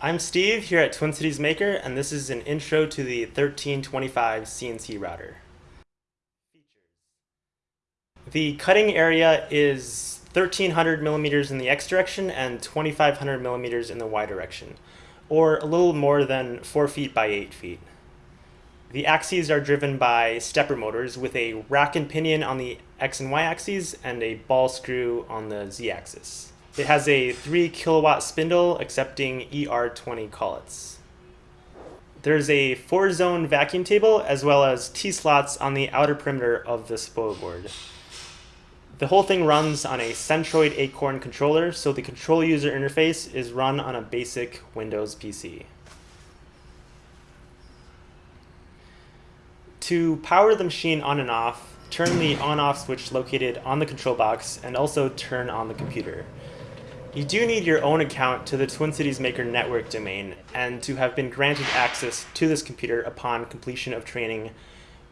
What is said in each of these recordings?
I'm Steve here at Twin Cities Maker, and this is an intro to the 1325 CNC router. The cutting area is 1300 millimeters in the X direction and 2500 millimeters in the Y direction, or a little more than 4 feet by 8 feet. The axes are driven by stepper motors with a rack and pinion on the X and Y axes and a ball screw on the Z axis. It has a 3 kilowatt spindle accepting ER20 collets. There's a 4 zone vacuum table as well as T-slots on the outer perimeter of the spoil board. The whole thing runs on a Centroid Acorn controller, so the control user interface is run on a basic Windows PC. To power the machine on and off, turn the on-off switch located on the control box and also turn on the computer. You do need your own account to the Twin Cities Maker network domain and to have been granted access to this computer upon completion of training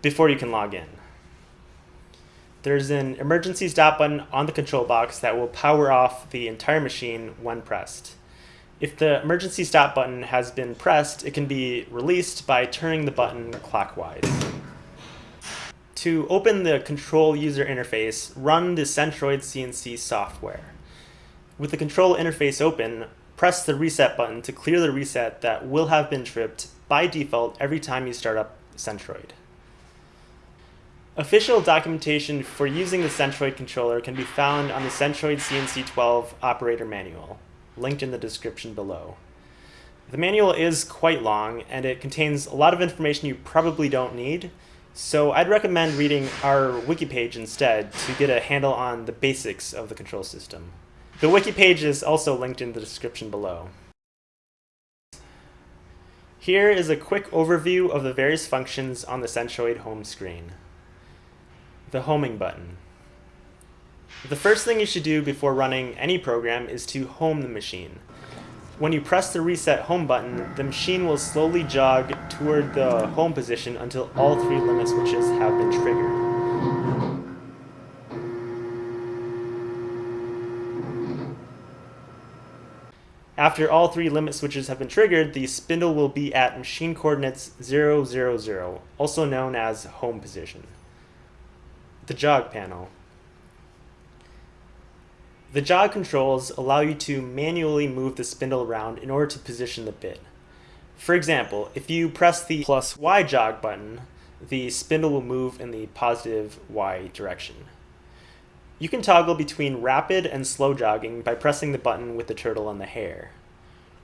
before you can log in. There's an emergency stop button on the control box that will power off the entire machine when pressed. If the emergency stop button has been pressed, it can be released by turning the button clockwise. To open the control user interface, run the Centroid CNC software. With the control interface open, press the reset button to clear the reset that will have been tripped by default every time you start up Centroid. Official documentation for using the Centroid controller can be found on the Centroid CNC12 operator manual, linked in the description below. The manual is quite long and it contains a lot of information you probably don't need, so I'd recommend reading our wiki page instead to get a handle on the basics of the control system. The wiki page is also linked in the description below. Here is a quick overview of the various functions on the Centroid home screen. The homing button. The first thing you should do before running any program is to home the machine. When you press the reset home button, the machine will slowly jog toward the home position until all three limit switches have been triggered. After all three limit switches have been triggered, the spindle will be at machine coordinates 000, also known as home position. The jog panel. The jog controls allow you to manually move the spindle around in order to position the bit. For example, if you press the plus Y jog button, the spindle will move in the positive Y direction. You can toggle between rapid and slow jogging by pressing the button with the turtle and the hare.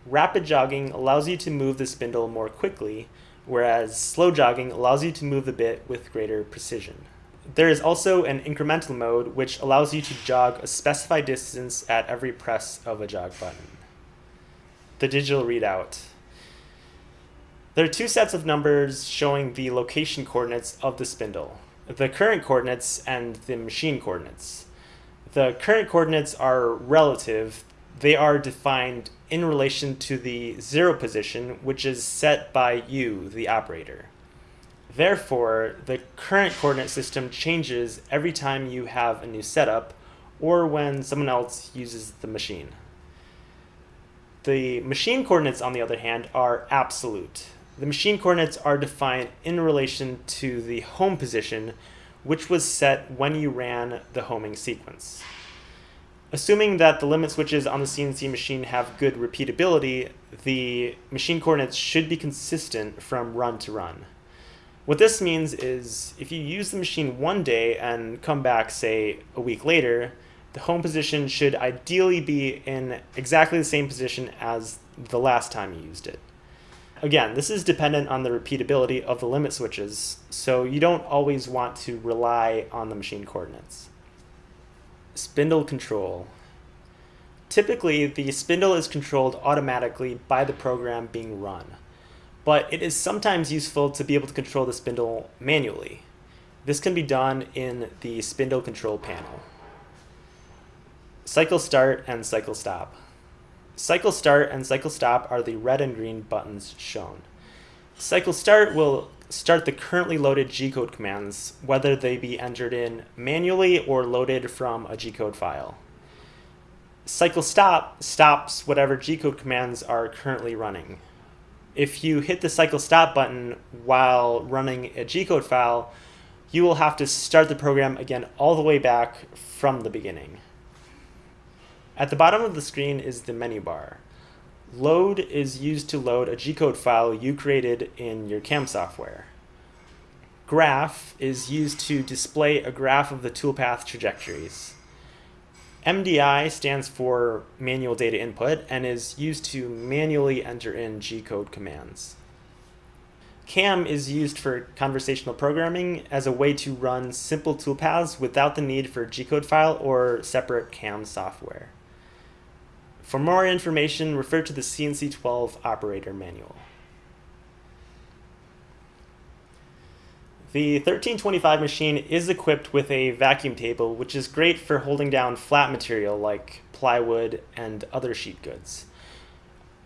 Rapid jogging allows you to move the spindle more quickly, whereas slow jogging allows you to move the bit with greater precision. There is also an incremental mode which allows you to jog a specified distance at every press of a jog button. The digital readout. There are two sets of numbers showing the location coordinates of the spindle, the current coordinates and the machine coordinates. The current coordinates are relative. They are defined in relation to the zero position, which is set by you, the operator. Therefore, the current coordinate system changes every time you have a new setup or when someone else uses the machine. The machine coordinates, on the other hand, are absolute. The machine coordinates are defined in relation to the home position, which was set when you ran the homing sequence. Assuming that the limit switches on the CNC machine have good repeatability, the machine coordinates should be consistent from run to run. What this means is if you use the machine one day and come back, say, a week later, the home position should ideally be in exactly the same position as the last time you used it. Again, this is dependent on the repeatability of the limit switches, so you don't always want to rely on the machine coordinates. Spindle control. Typically, the spindle is controlled automatically by the program being run but it is sometimes useful to be able to control the spindle manually. This can be done in the spindle control panel. Cycle start and cycle stop. Cycle start and cycle stop are the red and green buttons shown. Cycle start will start the currently loaded G-code commands, whether they be entered in manually or loaded from a G-code file. Cycle stop stops whatever G-code commands are currently running. If you hit the cycle stop button while running a G-code file, you will have to start the program again all the way back from the beginning. At the bottom of the screen is the menu bar. Load is used to load a G-code file you created in your CAM software. Graph is used to display a graph of the toolpath trajectories. MDI stands for manual data input and is used to manually enter in G-code commands. CAM is used for conversational programming as a way to run simple toolpaths without the need for G-code file or separate CAM software. For more information, refer to the CNC12 operator manual. The 1325 machine is equipped with a vacuum table, which is great for holding down flat material like plywood and other sheet goods.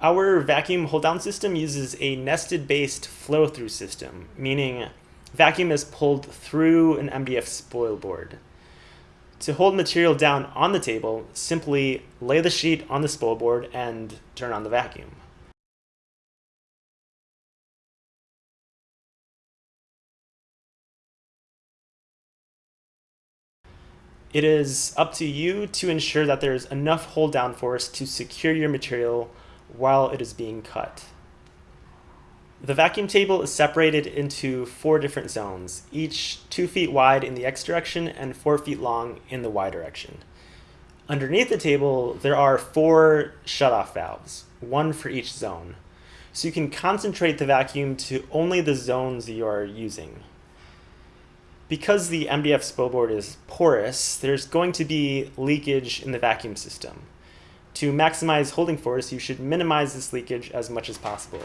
Our vacuum hold down system uses a nested based flow through system, meaning vacuum is pulled through an MDF spoil board. To hold material down on the table, simply lay the sheet on the spoil board and turn on the vacuum. It is up to you to ensure that there is enough hold down force to secure your material while it is being cut. The vacuum table is separated into four different zones, each two feet wide in the X direction and four feet long in the Y direction. Underneath the table, there are four shutoff valves, one for each zone. So you can concentrate the vacuum to only the zones you are using. Because the MDF spoil board is porous, there's going to be leakage in the vacuum system. To maximize holding force, you should minimize this leakage as much as possible.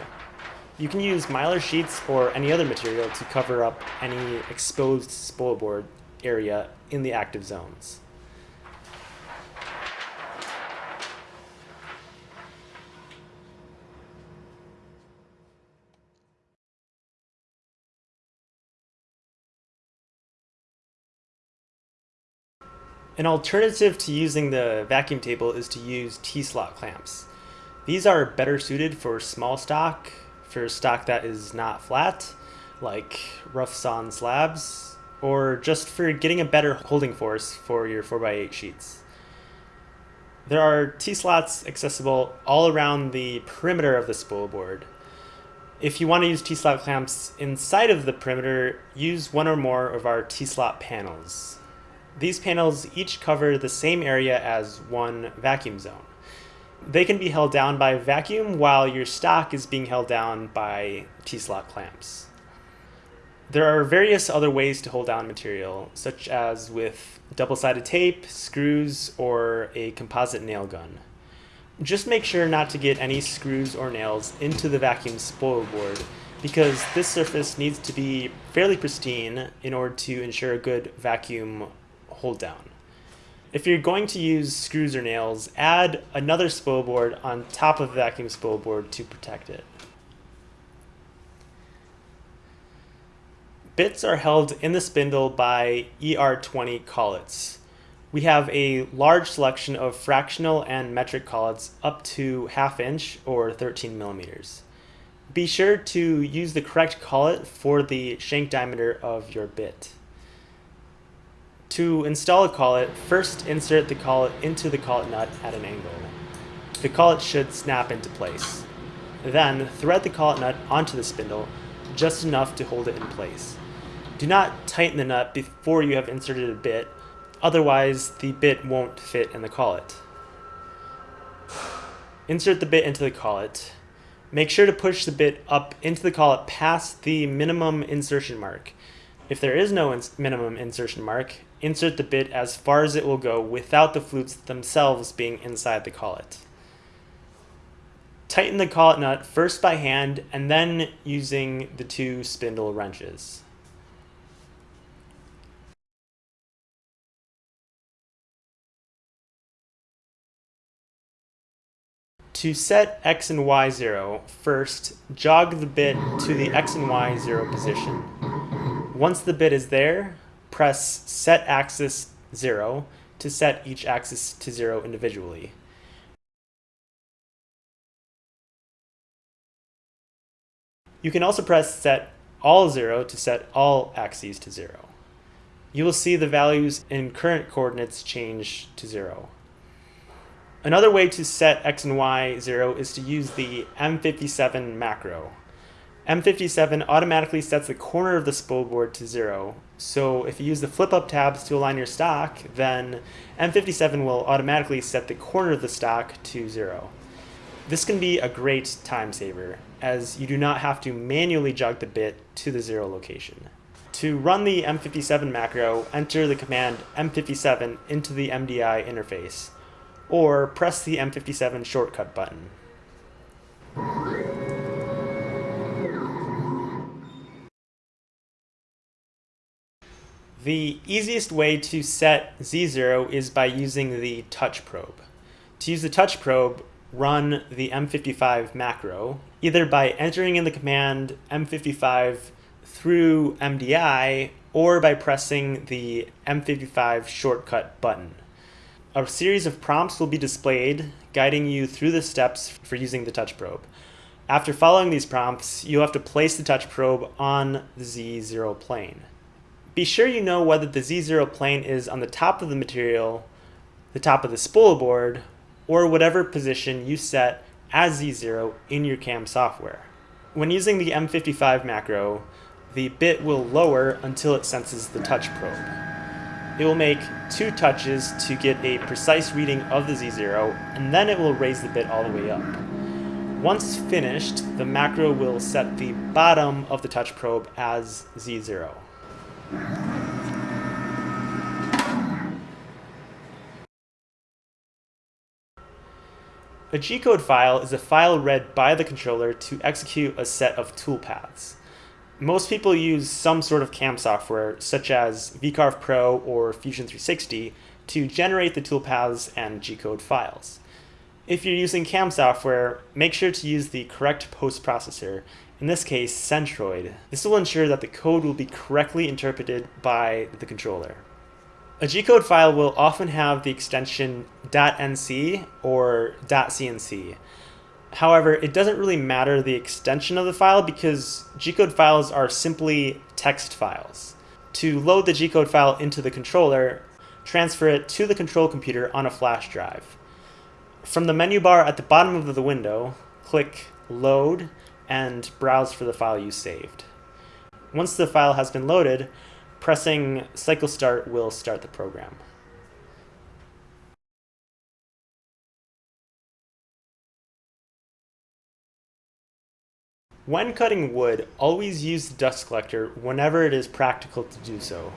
You can use mylar sheets or any other material to cover up any exposed spoil board area in the active zones. An alternative to using the vacuum table is to use T-slot clamps. These are better suited for small stock, for stock that is not flat, like rough sawn slabs, or just for getting a better holding force for your 4x8 sheets. There are T-slots accessible all around the perimeter of the spoil board. If you want to use T-slot clamps inside of the perimeter, use one or more of our T-slot panels. These panels each cover the same area as one vacuum zone. They can be held down by vacuum while your stock is being held down by T-slot clamps. There are various other ways to hold down material, such as with double-sided tape, screws, or a composite nail gun. Just make sure not to get any screws or nails into the vacuum spoil board because this surface needs to be fairly pristine in order to ensure a good vacuum hold down. If you're going to use screws or nails, add another spoil board on top of the vacuum spoil board to protect it. Bits are held in the spindle by ER20 collets. We have a large selection of fractional and metric collets up to half inch or 13 millimeters. Be sure to use the correct collet for the shank diameter of your bit. To install a collet, first insert the collet into the collet nut at an angle. The collet should snap into place. Then thread the collet nut onto the spindle, just enough to hold it in place. Do not tighten the nut before you have inserted a bit, otherwise the bit won't fit in the collet. Insert the bit into the collet. Make sure to push the bit up into the collet past the minimum insertion mark. If there is no ins minimum insertion mark, insert the bit as far as it will go without the flutes themselves being inside the collet. Tighten the collet nut first by hand and then using the two spindle wrenches. To set X and Y zero, first jog the bit to the X and Y zero position. Once the bit is there, press set axis 0 to set each axis to 0 individually. You can also press set all 0 to set all axes to 0. You will see the values in current coordinates change to 0. Another way to set x and y 0 is to use the M57 macro. M57 automatically sets the corner of the spoilboard to 0, so if you use the flip-up tabs to align your stock, then M57 will automatically set the corner of the stock to 0. This can be a great time saver, as you do not have to manually jog the bit to the 0 location. To run the M57 macro, enter the command M57 into the MDI interface, or press the M57 shortcut button. The easiest way to set Z0 is by using the touch probe. To use the touch probe, run the M55 macro, either by entering in the command M55 through MDI or by pressing the M55 shortcut button. A series of prompts will be displayed guiding you through the steps for using the touch probe. After following these prompts, you'll have to place the touch probe on the Z0 plane. Be sure you know whether the Z0 plane is on the top of the material, the top of the spoil board, or whatever position you set as Z0 in your CAM software. When using the M55 macro, the bit will lower until it senses the touch probe. It will make two touches to get a precise reading of the Z0, and then it will raise the bit all the way up. Once finished, the macro will set the bottom of the touch probe as Z0. A G-code file is a file read by the controller to execute a set of toolpaths. Most people use some sort of CAM software, such as VCarve Pro or Fusion 360, to generate the toolpaths and G-code files. If you're using CAM software, make sure to use the correct post processor in this case Centroid. This will ensure that the code will be correctly interpreted by the controller. A G-code file will often have the extension .nc or .cnc. However, it doesn't really matter the extension of the file because G-code files are simply text files. To load the G-code file into the controller, transfer it to the control computer on a flash drive. From the menu bar at the bottom of the window, click Load and browse for the file you saved. Once the file has been loaded, pressing cycle start will start the program. When cutting wood, always use the dust collector whenever it is practical to do so.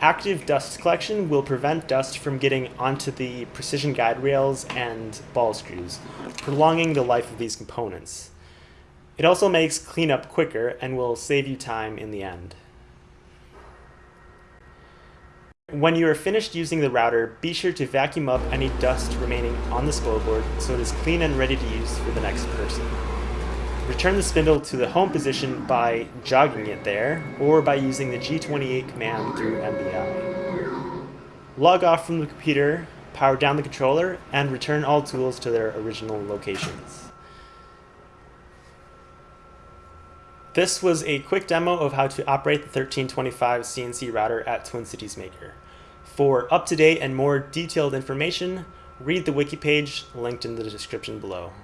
Active dust collection will prevent dust from getting onto the precision guide rails and ball screws, prolonging the life of these components. It also makes cleanup quicker and will save you time in the end. When you are finished using the router, be sure to vacuum up any dust remaining on the spoil board so it is clean and ready to use for the next person. Return the spindle to the home position by jogging it there, or by using the G28 command through MDI. Log off from the computer, power down the controller, and return all tools to their original locations. This was a quick demo of how to operate the 1325 CNC router at Twin Cities Maker. For up-to-date and more detailed information, read the wiki page linked in the description below.